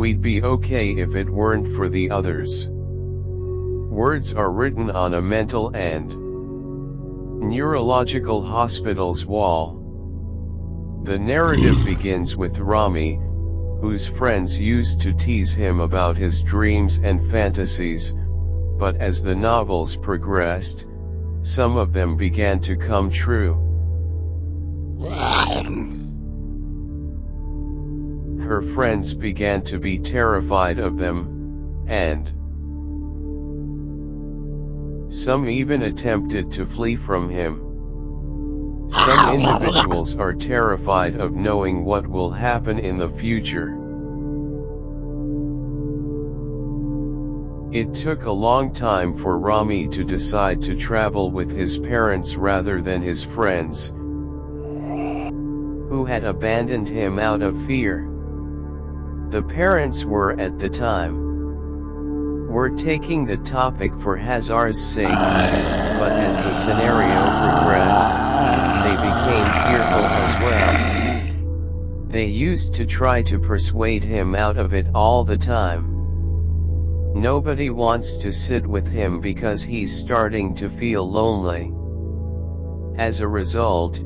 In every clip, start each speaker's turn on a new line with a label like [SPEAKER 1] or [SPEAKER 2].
[SPEAKER 1] We'd be okay if it weren't for the others. Words are written on a mental and neurological hospital's wall. The narrative begins with Rami, whose friends used to tease him about his dreams and fantasies, but as the novels progressed, some of them began to come true. Her friends began to be terrified of them, and some even attempted to flee from him. Some individuals are terrified of knowing what will happen in the future. It took a long time for Rami to decide to travel with his parents rather than his friends, who had abandoned him out of fear. The parents were at the time were taking the topic for Hazar's sake, but as the scenario progressed, they became fearful as well. They used to try to persuade him out of it all the time. Nobody wants to sit with him because he's starting to feel lonely. As a result,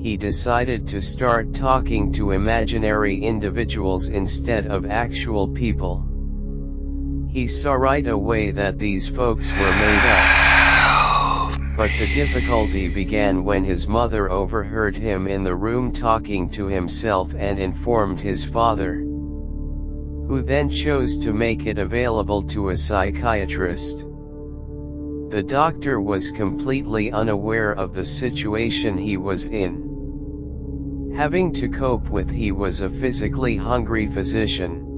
[SPEAKER 1] he decided to start talking to imaginary individuals instead of actual people. He saw right away that these folks were made up. But the difficulty began when his mother overheard him in the room talking to himself and informed his father, who then chose to make it available to a psychiatrist. The doctor was completely unaware of the situation he was in. Having to cope with he was a physically hungry physician.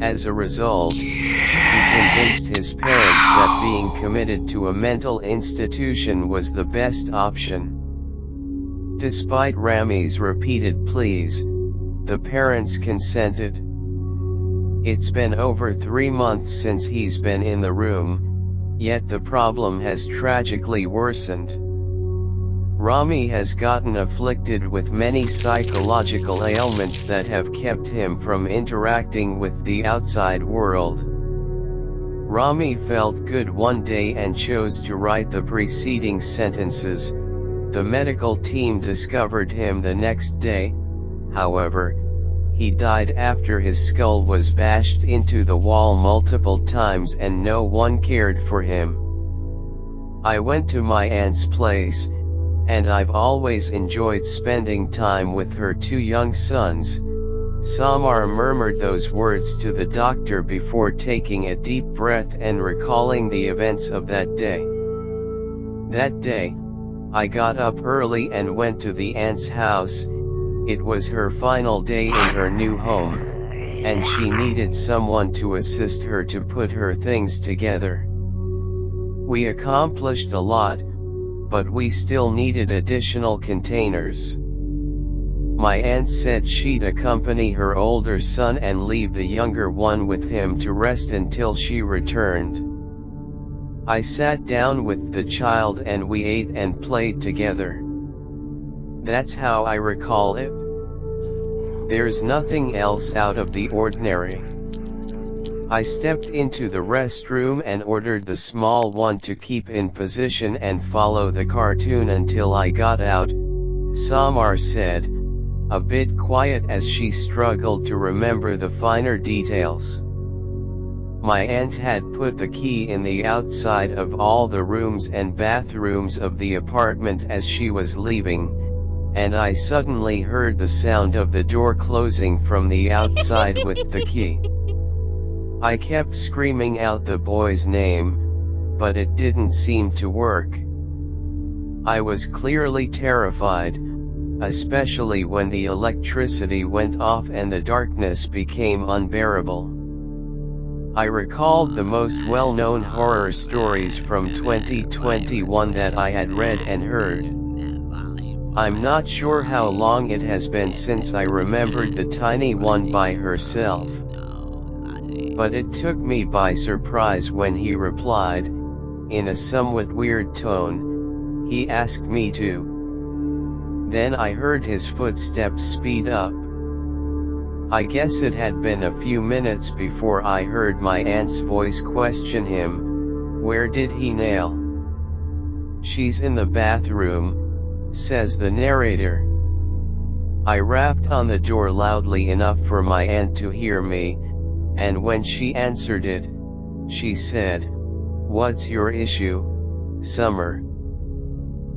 [SPEAKER 1] As a result, he convinced his parents that being committed to a mental institution was the best option. Despite Rami's repeated pleas, the parents consented. It's been over three months since he's been in the room, yet the problem has tragically worsened. Rami has gotten afflicted with many psychological ailments that have kept him from interacting with the outside world. Rami felt good one day and chose to write the preceding sentences. The medical team discovered him the next day, however, he died after his skull was bashed into the wall multiple times and no one cared for him. I went to my aunt's place, and I've always enjoyed spending time with her two young sons. Samar murmured those words to the doctor before taking a deep breath and recalling the events of that day. That day, I got up early and went to the aunt's house, it was her final day in her new home, and she needed someone to assist her to put her things together. We accomplished a lot, but we still needed additional containers. My aunt said she'd accompany her older son and leave the younger one with him to rest until she returned. I sat down with the child and we ate and played together. That's how I recall it. There's nothing else out of the ordinary. I stepped into the restroom and ordered the small one to keep in position and follow the cartoon until I got out, Samar said, a bit quiet as she struggled to remember the finer details. My aunt had put the key in the outside of all the rooms and bathrooms of the apartment as she was leaving, and I suddenly heard the sound of the door closing from the outside with the key. I kept screaming out the boy's name, but it didn't seem to work. I was clearly terrified, especially when the electricity went off and the darkness became unbearable. I recalled the most well-known horror stories from 2021 that I had read and heard. I'm not sure how long it has been since I remembered the tiny one by herself. But it took me by surprise when he replied, in a somewhat weird tone, he asked me to. Then I heard his footsteps speed up. I guess it had been a few minutes before I heard my aunt's voice question him, where did he nail? She's in the bathroom, says the narrator. I rapped on the door loudly enough for my aunt to hear me, and when she answered it, she said, What's your issue, Samar?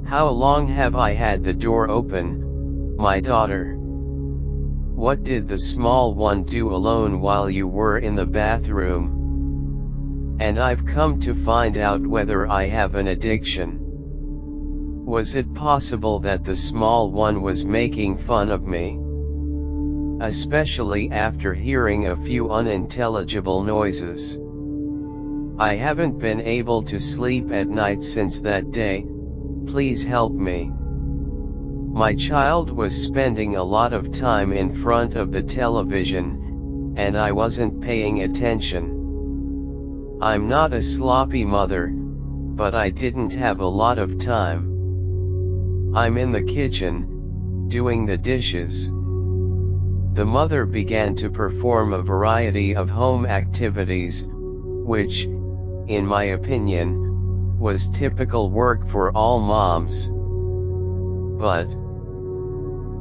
[SPEAKER 1] How long have I had the door open, my daughter? What did the small one do alone while you were in the bathroom? And I've come to find out whether I have an addiction. Was it possible that the small one was making fun of me? Especially after hearing a few unintelligible noises. I haven't been able to sleep at night since that day, please help me. My child was spending a lot of time in front of the television, and I wasn't paying attention. I'm not a sloppy mother, but I didn't have a lot of time. I'm in the kitchen, doing the dishes. The mother began to perform a variety of home activities, which, in my opinion, was typical work for all moms. But,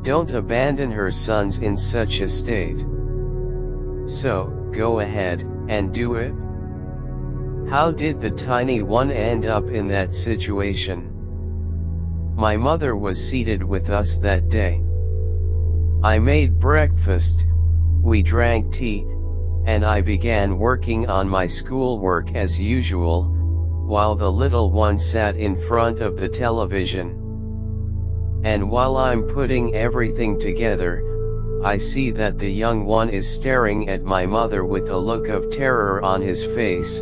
[SPEAKER 1] don't abandon her sons in such a state. So, go ahead, and do it. How did the tiny one end up in that situation? My mother was seated with us that day. I made breakfast, we drank tea, and I began working on my schoolwork as usual, while the little one sat in front of the television. And while I'm putting everything together, I see that the young one is staring at my mother with a look of terror on his face,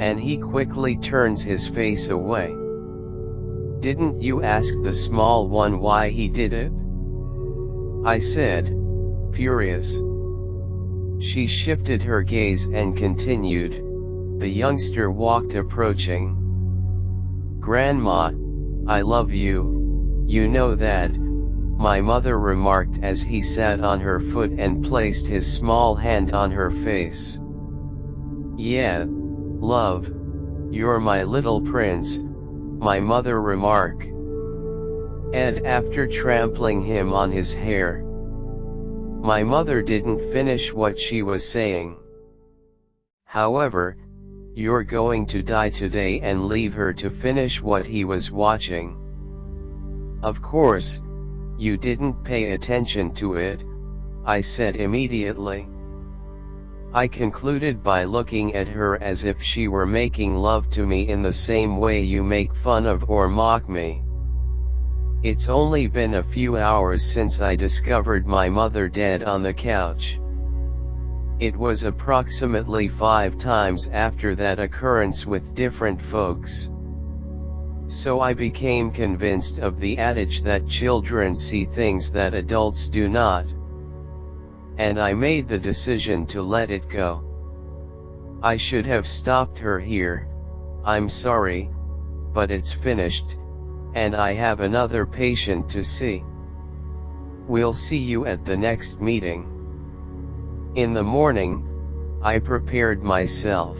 [SPEAKER 1] and he quickly turns his face away. Didn't you ask the small one why he did it? I said, furious. She shifted her gaze and continued, the youngster walked approaching. Grandma, I love you, you know that, my mother remarked as he sat on her foot and placed his small hand on her face. Yeah, love, you're my little prince, my mother remarked. Ed after trampling him on his hair. My mother didn't finish what she was saying. However, you're going to die today and leave her to finish what he was watching. Of course, you didn't pay attention to it, I said immediately. I concluded by looking at her as if she were making love to me in the same way you make fun of or mock me. It's only been a few hours since I discovered my mother dead on the couch. It was approximately five times after that occurrence with different folks. So I became convinced of the adage that children see things that adults do not. And I made the decision to let it go. I should have stopped her here, I'm sorry, but it's finished, and I have another patient to see. We'll see you at the next meeting. In the morning, I prepared myself.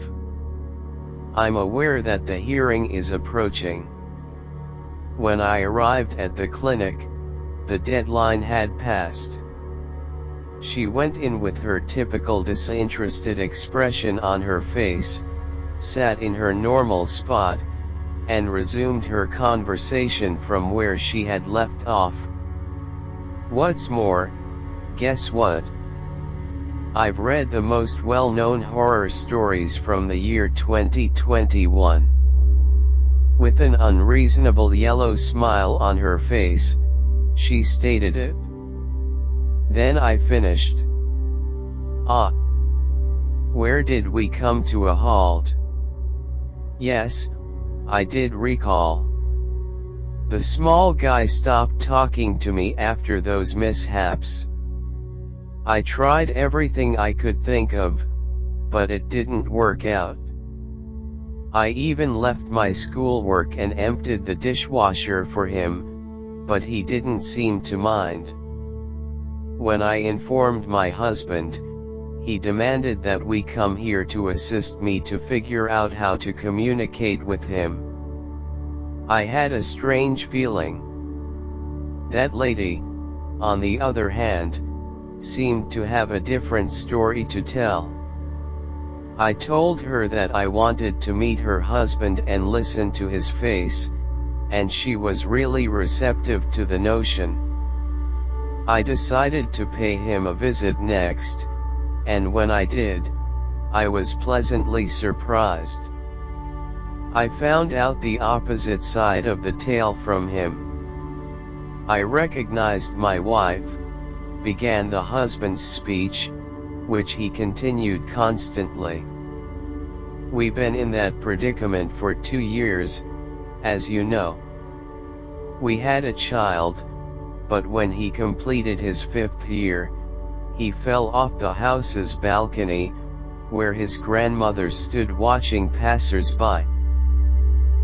[SPEAKER 1] I'm aware that the hearing is approaching. When I arrived at the clinic, the deadline had passed. She went in with her typical disinterested expression on her face, sat in her normal spot, and resumed her conversation from where she had left off. What's more, guess what? I've read the most well-known horror stories from the year 2021. With an unreasonable yellow smile on her face, she stated it. Then I finished. Ah. Where did we come to a halt? Yes, I did recall. The small guy stopped talking to me after those mishaps. I tried everything I could think of, but it didn't work out. I even left my schoolwork and emptied the dishwasher for him, but he didn't seem to mind. When I informed my husband, he demanded that we come here to assist me to figure out how to communicate with him. I had a strange feeling. That lady, on the other hand, seemed to have a different story to tell. I told her that I wanted to meet her husband and listen to his face, and she was really receptive to the notion. I decided to pay him a visit next, and when I did, I was pleasantly surprised. I found out the opposite side of the tale from him. I recognized my wife, began the husband's speech, which he continued constantly. We've been in that predicament for two years, as you know. We had a child, but when he completed his fifth year, he fell off the house's balcony, where his grandmother stood watching passers-by.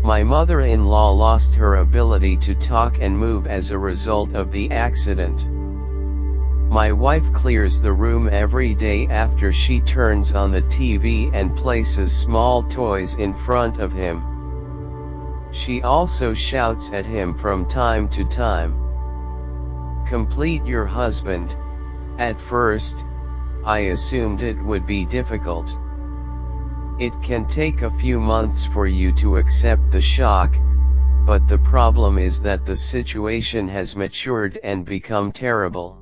[SPEAKER 1] My mother-in-law lost her ability to talk and move as a result of the accident. My wife clears the room every day after she turns on the TV and places small toys in front of him. She also shouts at him from time to time. Complete your husband. At first, I assumed it would be difficult. It can take a few months for you to accept the shock, but the problem is that the situation has matured and become terrible.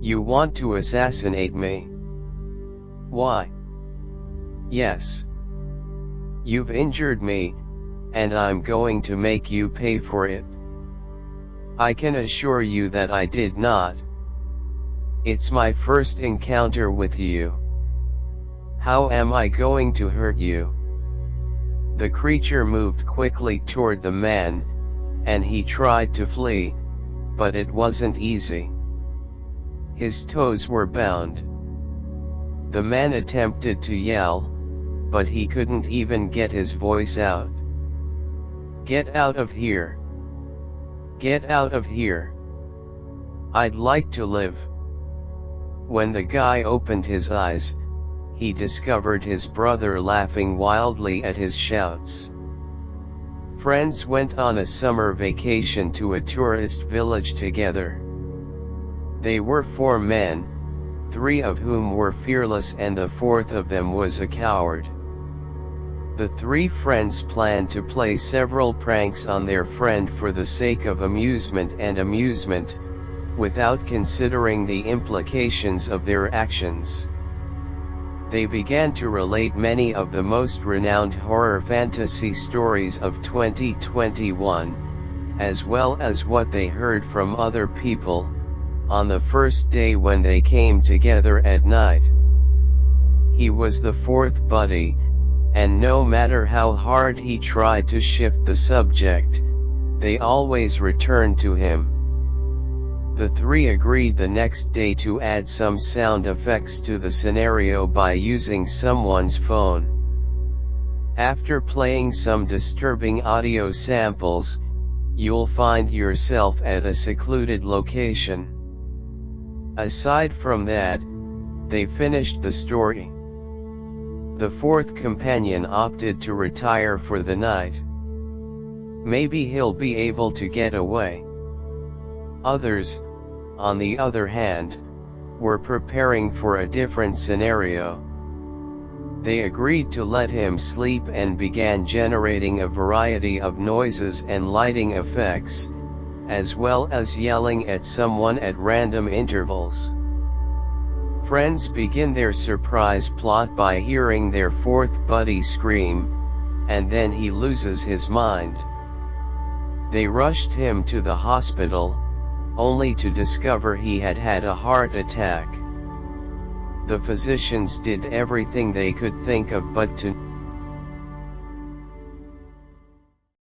[SPEAKER 1] You want to assassinate me? Why? Yes. You've injured me, and I'm going to make you pay for it. I can assure you that I did not. It's my first encounter with you. How am I going to hurt you? The creature moved quickly toward the man, and he tried to flee, but it wasn't easy. His toes were bound. The man attempted to yell, but he couldn't even get his voice out. Get out of here. Get out of here. I'd like to live. When the guy opened his eyes, he discovered his brother laughing wildly at his shouts. Friends went on a summer vacation to a tourist village together. They were four men, three of whom were fearless and the fourth of them was a coward. The three friends planned to play several pranks on their friend for the sake of amusement and amusement, without considering the implications of their actions. They began to relate many of the most renowned horror fantasy stories of 2021, as well as what they heard from other people, on the first day when they came together at night. He was the fourth buddy, and no matter how hard he tried to shift the subject, they always returned to him. The three agreed the next day to add some sound effects to the scenario by using someone's phone. After playing some disturbing audio samples, you'll find yourself at a secluded location. Aside from that, they finished the story. The fourth companion opted to retire for the night. Maybe he'll be able to get away. Others, on the other hand, were preparing for a different scenario. They agreed to let him sleep and began generating a variety of noises and lighting effects, as well as yelling at someone at random intervals. Friends begin their surprise plot by hearing their fourth buddy scream, and then he loses his mind. They rushed him to the hospital, only to discover he had had a heart attack. the physicians did everything they could think of but to